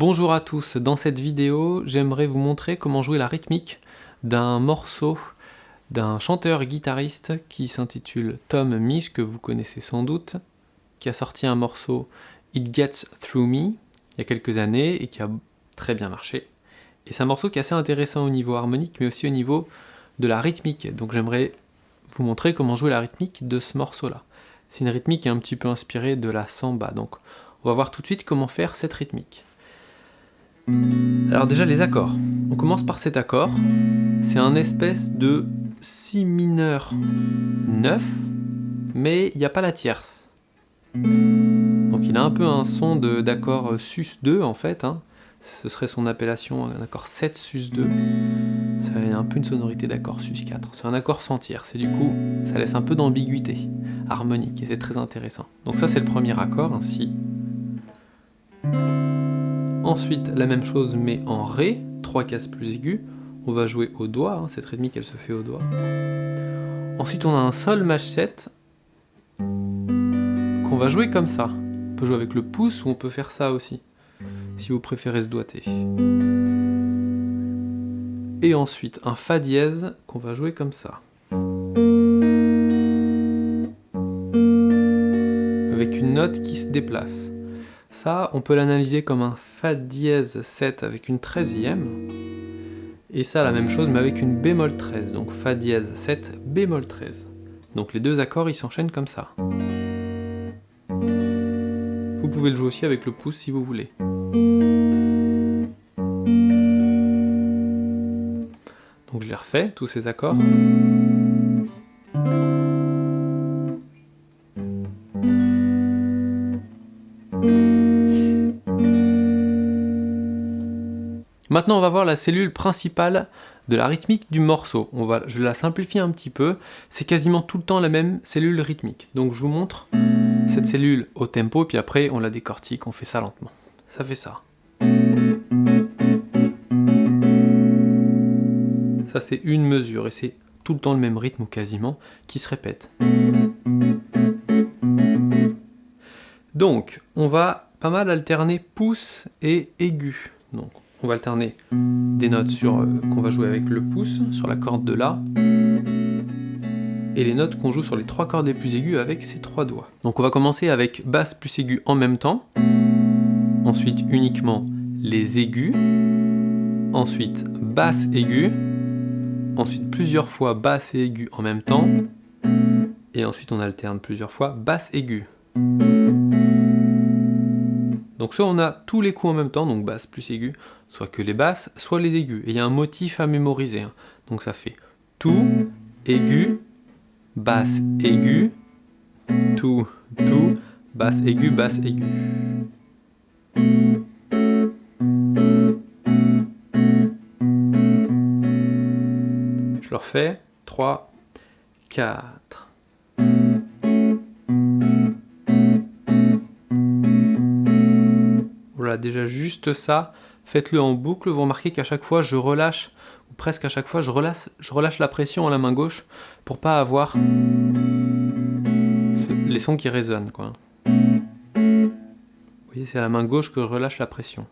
Bonjour à tous, dans cette vidéo j'aimerais vous montrer comment jouer la rythmique d'un morceau d'un chanteur-guitariste qui s'intitule Tom Misch, que vous connaissez sans doute, qui a sorti un morceau It Gets Through Me il y a quelques années et qui a très bien marché. Et c'est un morceau qui est assez intéressant au niveau harmonique mais aussi au niveau de la rythmique, donc j'aimerais vous montrer comment jouer la rythmique de ce morceau-là. C'est une rythmique un petit peu inspirée de la samba, donc on va voir tout de suite comment faire cette rythmique. Alors déjà les accords. On commence par cet accord. C'est un espèce de si mineur 9, mais il n'y a pas la tierce. Donc il a un peu un son d'accord sus2 en fait. Hein. Ce serait son appellation, un accord 7 sus2. Ça a un peu une sonorité d'accord sus4. C'est un accord sans tierce et du coup ça laisse un peu d'ambiguïté harmonique et c'est très intéressant. Donc ça c'est le premier accord, un si. Ensuite, la même chose mais en Ré, 3 cases plus aigus. On va jouer au doigt, hein, cette rythmique elle se fait au doigt. Ensuite on a un Sol Maj 7 qu'on va jouer comme ça. On peut jouer avec le pouce ou on peut faire ça aussi, si vous préférez se doigter. Et ensuite un Fa dièse qu'on va jouer comme ça. Avec une note qui se déplace. Ça, on peut l'analyser comme un Fa dièse 7 avec une 13e. Et ça, la même chose, mais avec une bémol 13. Donc Fa dièse 7, bémol 13. Donc les deux accords, ils s'enchaînent comme ça. Vous pouvez le jouer aussi avec le pouce si vous voulez. Donc je les refais, tous ces accords. Cellule principale de la rythmique du morceau. On va, je la simplifie un petit peu. C'est quasiment tout le temps la même cellule rythmique. Donc je vous montre cette cellule au tempo, puis après on la décortique, on fait ça lentement. Ça fait ça. Ça c'est une mesure, et c'est tout le temps le même rythme, ou quasiment, qui se répète. Donc, on va pas mal alterner pouce et aigu. Donc, on va alterner des notes sur euh, qu'on va jouer avec le pouce, sur la corde de La, et les notes qu'on joue sur les trois cordes les plus aiguës avec ces trois doigts. Donc on va commencer avec basse plus aiguë en même temps, ensuite uniquement les aigus, ensuite basse aiguë, ensuite plusieurs fois basse et aiguë en même temps, et ensuite on alterne plusieurs fois basse aiguë. Donc soit on a tous les coups en même temps, donc basse plus aiguë, soit que les basses, soit les aigus. Et il y a un motif à mémoriser. Hein. Donc ça fait tout, aigu, basse, aigu, tout, tout, basse, aigu, basse, aigu. Je le refais. 3, 4. Déjà juste ça, faites-le en boucle, vous remarquez qu'à chaque fois je relâche, ou presque à chaque fois je relâche, la pression à la main gauche pour pas avoir les sons qui résonnent. Quoi. Vous voyez, c'est à la main gauche que je relâche la pression.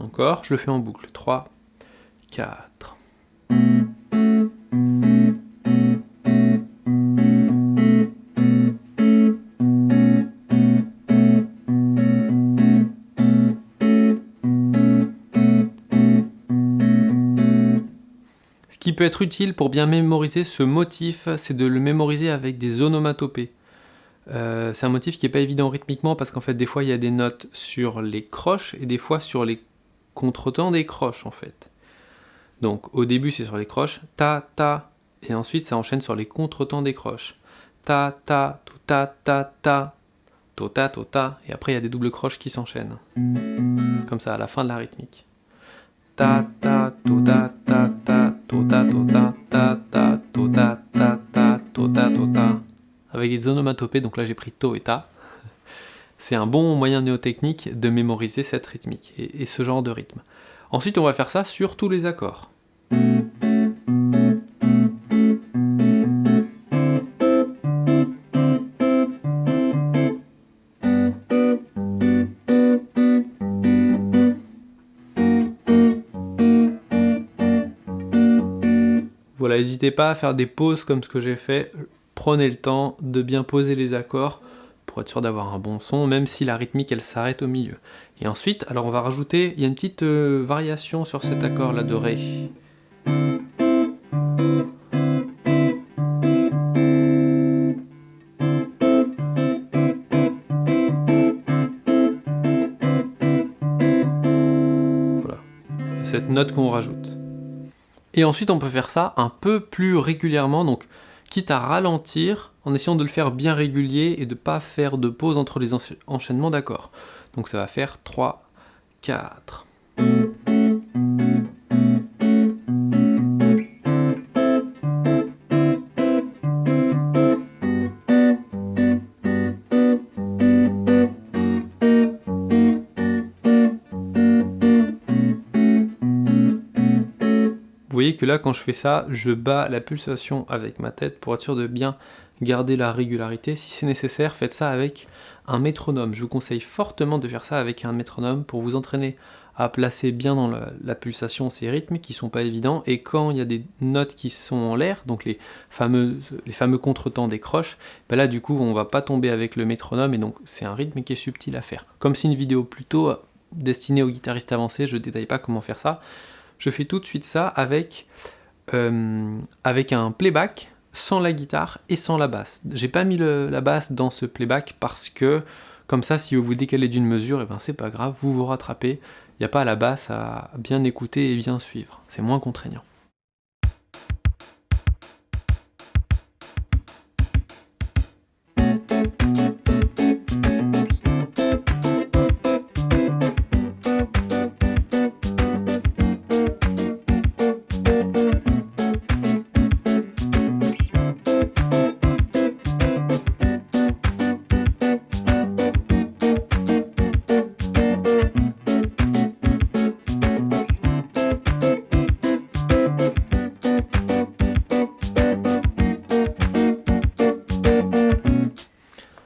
Encore, je le fais en boucle. 3, 4. Qui peut être utile pour bien mémoriser ce motif, c'est de le mémoriser avec des onomatopées. Euh, c'est un motif qui n'est pas évident rythmiquement parce qu'en fait des fois il y a des notes sur les croches et des fois sur les contretemps des croches en fait. Donc au début c'est sur les croches, ta ta, et ensuite ça enchaîne sur les contretemps des croches. Ta ta, to ta ta ta, to ta ta, et après il y a des doubles croches qui s'enchaînent. Comme ça à la fin de la rythmique. Ta ta to ta ta ta ta ta ta ta avec des onomatopées donc là j'ai pris to et ta c'est un bon moyen néotechnique de mémoriser cette rythmique et ce genre de rythme ensuite on va faire ça sur tous les accords n'hésitez pas à faire des pauses comme ce que j'ai fait. Prenez le temps de bien poser les accords pour être sûr d'avoir un bon son, même si la rythmique elle s'arrête au milieu. Et ensuite, alors on va rajouter, il y a une petite euh, variation sur cet accord là de Ré. Voilà, cette note qu'on rajoute. Et ensuite on peut faire ça un peu plus régulièrement, donc quitte à ralentir en essayant de le faire bien régulier et de ne pas faire de pause entre les enchaînements d'accords. Donc ça va faire 3, 4. Là, quand je fais ça, je bats la pulsation avec ma tête pour être sûr de bien garder la régularité. Si c'est nécessaire, faites ça avec un métronome. Je vous conseille fortement de faire ça avec un métronome pour vous entraîner à placer bien dans la, pulsation ces rythmes qui sont pas évidents et quand il y a des notes qui sont en l'air, donc les, fameuses, les fameux contretemps des croches, ben là du coup on va pas tomber avec le métronome et donc c'est un rythme qui est subtil à faire. Comme c'est une vidéo plutôt destinée aux guitaristes avancés, je détaille pas comment faire ça, je fais tout de suite ça avec, euh, avec un playback sans la guitare et sans la basse. J'ai pas mis la basse dans ce playback parce que comme ça si vous vous décalez d'une mesure, et eh ben c'est pas grave, vous vous rattrapez, il n'y a pas la basse à bien écouter et bien suivre, c'est moins contraignant.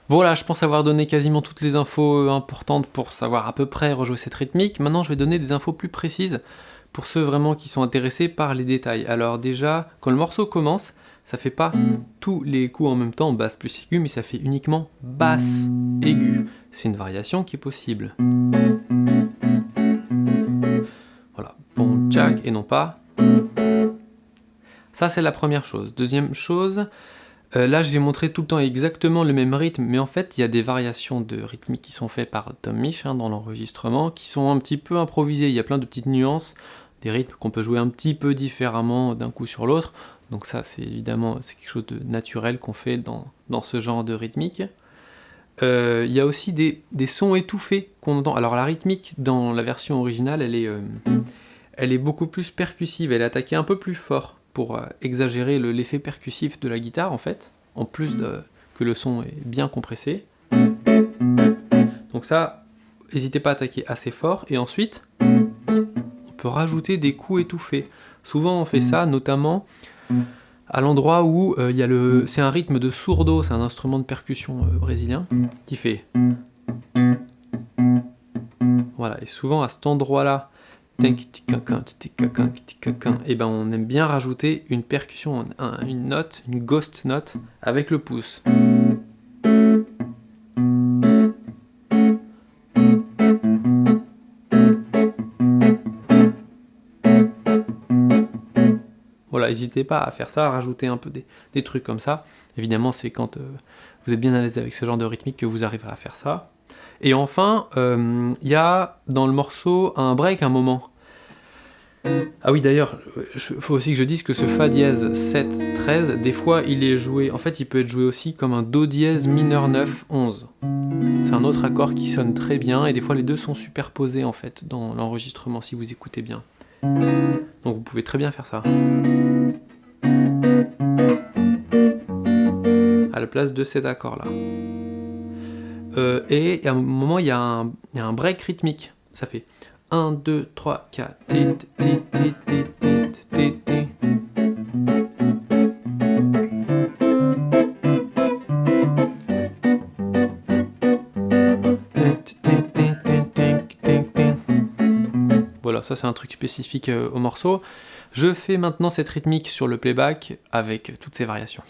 Voilà, je pense avoir donné quasiment toutes les infos euh, importantes pour savoir à peu près rejouer cette rythmique. Maintenant, je vais donner des infos plus précises pour ceux vraiment qui sont intéressés par les détails. Alors déjà, quand le morceau commence, ça fait pas tous les coups en même temps, basse plus aiguë, mais ça fait uniquement basse aiguë. C'est une variation qui est possible. Voilà, bon, jack, et non pas. Ça, c'est la première chose. Deuxième chose, euh, là, j'ai montré tout le temps exactement le même rythme, mais en fait, il y a des variations de rythmique qui sont faites par Tom Mich hein, dans l'enregistrement, qui sont un petit peu improvisées. Il y a plein de petites nuances, des rythmes qu'on peut jouer un petit peu différemment d'un coup sur l'autre. Donc ça, c'est évidemment quelque chose de naturel qu'on fait dans, ce genre de rythmique. Euh, il y a aussi des, sons étouffés qu'on entend. Alors la rythmique dans la version originale, elle est, euh, elle est beaucoup plus percussive, elle est attaquée un peu plus fort pour euh, exagérer l'effet percussif de la guitare en fait, en plus de, que le son est bien compressé. Donc ça, n'hésitez pas à attaquer assez fort, et ensuite, on peut rajouter des coups étouffés. Souvent on fait ça, notamment à l'endroit où euh, il y a le... c'est un rythme de sourdo, c'est un instrument de percussion euh, brésilien, qui fait... Voilà, et souvent à cet endroit-là, et eh ben on aime bien rajouter une percussion, une note, une ghost note avec le pouce. Voilà, n'hésitez pas à faire ça, à rajouter un peu des, trucs comme ça. Évidemment, c'est quand euh, vous êtes bien à l'aise avec ce genre de rythmique que vous arriverez à faire ça. Et enfin, euh, il y a dans le morceau un break, un moment. Ah oui, d'ailleurs, il faut aussi que je dise que ce Fa dièse 7, 13, des fois il est joué, en fait il peut être joué aussi comme un Do dièse mineur 9, 11. C'est un autre accord qui sonne très bien, et des fois les deux sont superposés en fait dans l'enregistrement si vous écoutez bien. Donc vous pouvez très bien faire ça. À la place de cet accord là. Euh, et à un moment, il y, a un break rythmique. Ça fait 1, 2, 3, 4. Voilà, ça c'est un truc spécifique au morceau. Je fais maintenant cette rythmique sur le playback avec toutes ces variations.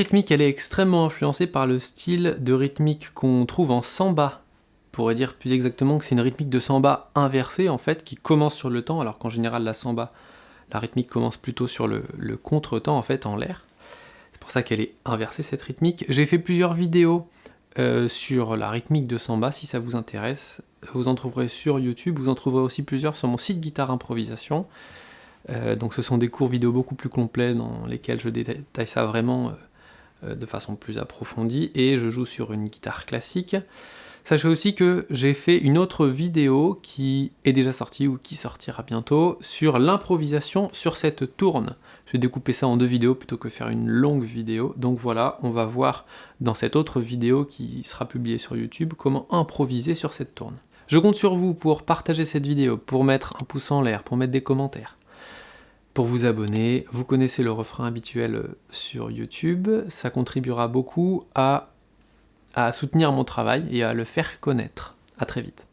Rythmique, elle est extrêmement influencée par le style de rythmique qu'on trouve en samba. On pourrait dire plus exactement que c'est une rythmique de samba inversée, en fait, qui commence sur le temps, alors qu'en général, la samba, la rythmique commence plutôt sur le, contre-temps, en fait, en l'air. C'est pour ça qu'elle est inversée, cette rythmique. J'ai fait plusieurs vidéos euh, sur la rythmique de samba, si ça vous intéresse. Vous en trouverez sur YouTube, vous en trouverez aussi plusieurs sur mon site Guitare Improvisation. Euh, donc ce sont des cours vidéo beaucoup plus complets dans lesquels je détaille ça vraiment euh, de façon plus approfondie, et je joue sur une guitare classique. Sachez aussi que j'ai fait une autre vidéo qui est déjà sortie, ou qui sortira bientôt, sur l'improvisation sur cette tourne. Je vais découper ça en deux vidéos plutôt que faire une longue vidéo, donc voilà, on va voir dans cette autre vidéo qui sera publiée sur YouTube comment improviser sur cette tourne. Je compte sur vous pour partager cette vidéo, pour mettre un pouce en l'air, pour mettre des commentaires pour vous abonner. Vous connaissez le refrain habituel euh, sur YouTube, ça contribuera beaucoup à, à soutenir mon travail et à le faire connaître. A très vite.